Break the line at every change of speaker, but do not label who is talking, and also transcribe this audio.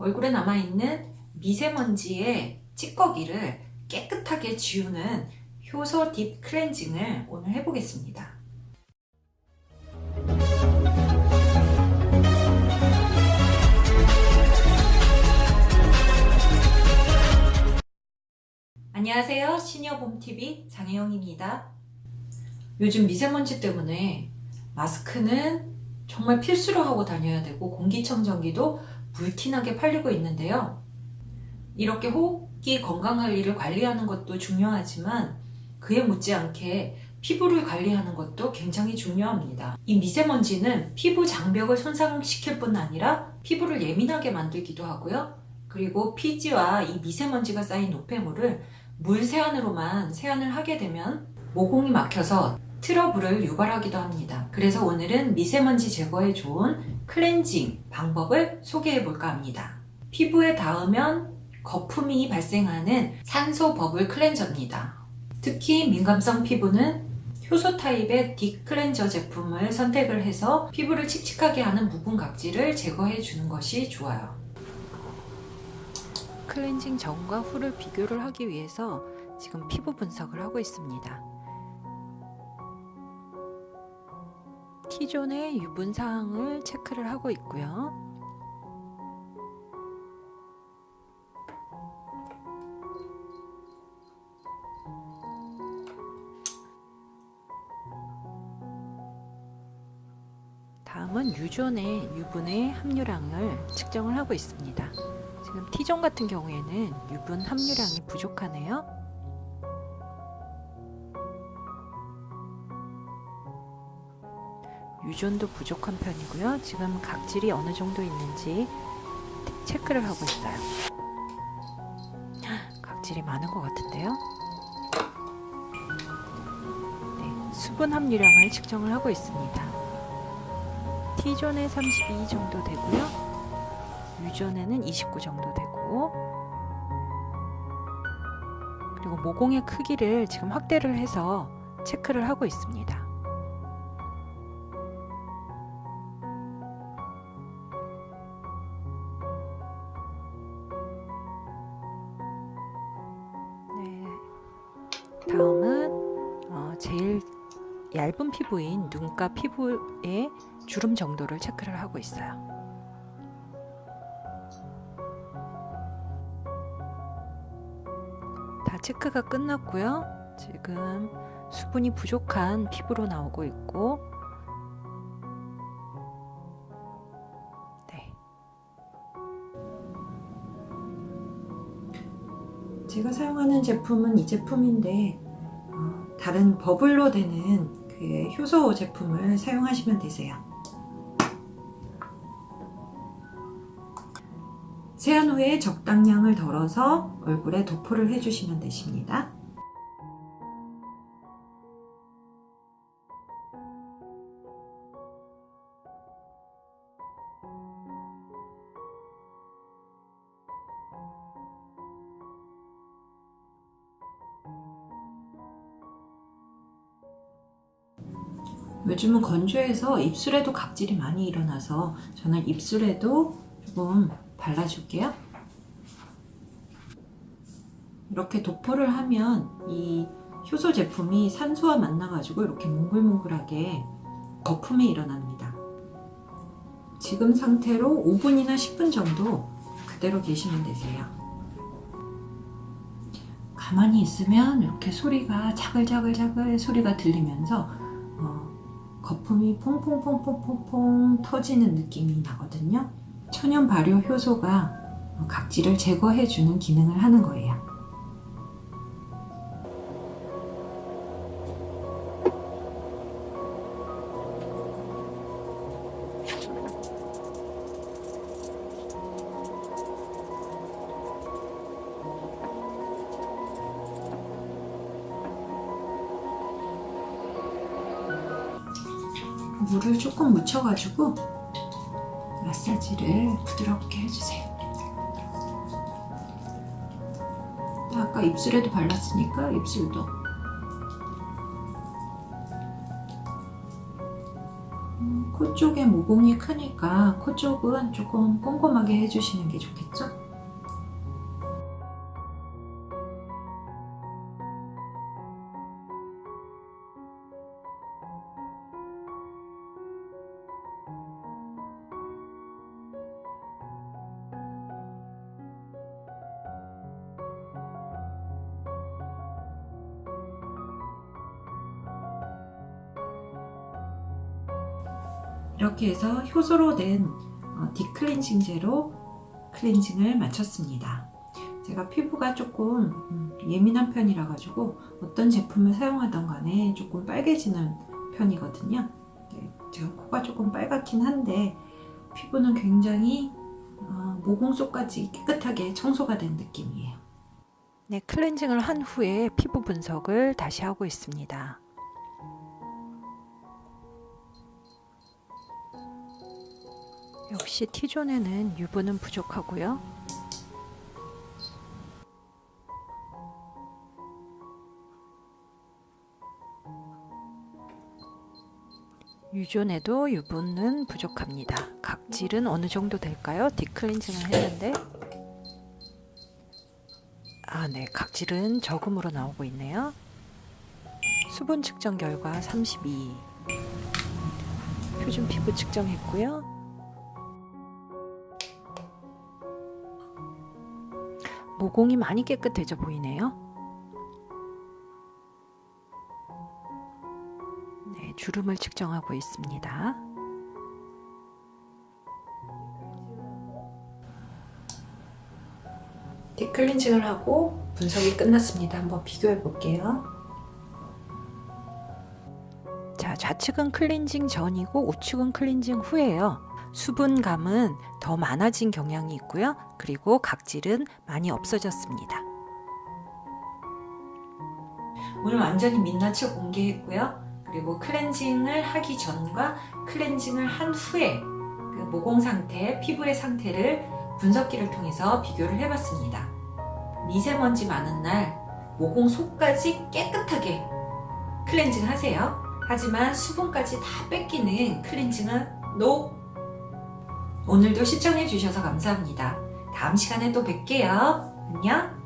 얼굴에 남아있는 미세먼지의 찌꺼기를 깨끗하게 지우는 효소 딥 클렌징을 오늘 해보겠습니다. 안녕하세요. 시니어봄TV 장혜영입니다. 요즘 미세먼지 때문에 마스크는 정말 필수로 하고 다녀야 되고 공기청정기도 불티나게 팔리고 있는데요. 이렇게 호흡기 건강관리를 관리하는 것도 중요하지만 그에 못지않게 피부를 관리하는 것도 굉장히 중요합니다. 이 미세먼지는 피부 장벽을 손상시킬 뿐 아니라 피부를 예민하게 만들기도 하고요. 그리고 피지와 이 미세먼지가 쌓인 노폐물을 물 세안으로만 세안을 하게 되면 모공이 막혀서 트러블을 유발하기도 합니다. 그래서 오늘은 미세먼지 제거에 좋은 클렌징 방법을 소개해 볼까 합니다. 피부에 닿으면 거품이 발생하는 산소 버블 클렌저입니다. 특히 민감성 피부는 효소 타입의 deep 클렌저 제품을 선택을 해서 피부를 칙칙하게 하는 부분 각질을 제거해 주는 것이 좋아요. 클렌징 전과 후를 비교를 하기 위해서 지금 피부 분석을 하고 있습니다. T존의 유분 사항을 체크를 하고 있고요. 다음은 유존의 유분의 함유량을 측정을 하고 있습니다. 지금 T존 같은 경우에는 유분 함유량이 부족하네요. 유존도 부족한 편이고요. 지금 각질이 어느 정도 있는지 체크를 하고 있어요. 각질이 많은 것 같은데요. 네, 수분 함유량을 측정을 하고 있습니다. T존에 32 정도 되고요. 유존에는 29 정도 되고 그리고 모공의 크기를 지금 확대를 해서 체크를 하고 있습니다. 다음은 어, 제일 얇은 피부인 눈가 피부의 주름 정도를 체크를 하고 있어요. 다 체크가 끝났고요. 지금 수분이 부족한 피부로 나오고 있고 제가 사용하는 제품은 이 제품인데 어, 다른 버블로 되는 그 효소 제품을 사용하시면 되세요. 세안 후에 적당량을 덜어서 얼굴에 도포를 해주시면 되십니다. 요즘은 건조해서 입술에도 각질이 많이 일어나서 저는 입술에도 조금 발라줄게요. 이렇게 도포를 하면 이 효소 제품이 산소와 만나가지고 이렇게 몽글몽글하게 거품이 일어납니다. 지금 상태로 5분이나 10분 정도 그대로 계시면 되세요. 가만히 있으면 이렇게 소리가 자글자글자글 소리가 들리면서 어, 거품이 퐁퐁퐁퐁퐁퐁 터지는 느낌이 나거든요. 천연 발효 효소가 각질을 제거해주는 기능을 하는 거예요. 물을 조금 묻혀가지고 마사지를 부드럽게 해주세요. 아까 입술에도 발랐으니까 입술도 음, 코 쪽에 모공이 크니까 코 쪽은 조금 꼼꼼하게 해주시는 게 좋겠죠? 이렇게 해서 효소로 된 어, 딥클렌징제로 클렌징을 마쳤습니다. 제가 피부가 조금 음, 예민한 편이라 가지고 어떤 제품을 사용하던 간에 조금 빨개지는 편이거든요. 네, 제가 코가 조금 빨갛긴 한데 피부는 굉장히 어, 모공 속까지 깨끗하게 청소가 된 느낌이에요. 네, 클렌징을 한 후에 피부 분석을 다시 하고 있습니다. 역시 T존에는 유분은 부족하고요. 유존에도 유분은 부족합니다. 각질은 어느 정도 될까요? 딥클렌징을 했는데 아, 네. 각질은 적음으로 나오고 있네요. 수분 측정 결과 32 표준 피부 측정했고요. 모공이 많이 깨끗해져 보이네요. 네, 주름을 측정하고 있습니다. 딥클렌징을 하고 분석이 끝났습니다. 한번 비교해 볼게요. 자, 좌측은 클렌징 전이고 우측은 클렌징 후예요. 수분감은 더 많아진 경향이 있고요. 그리고 각질은 많이 없어졌습니다. 오늘 완전히 민낯을 공개했고요. 그리고 클렌징을 하기 전과 클렌징을 한 후에 그 모공 상태, 피부의 상태를 분석기를 통해서 비교를 해봤습니다. 미세먼지 많은 날 모공 속까지 깨끗하게 클렌징 하세요. 하지만 수분까지 다 뺏기는 클렌징은 NO! 오늘도 시청해 주셔서 감사합니다. 다음 시간에 또 뵐게요. 안녕!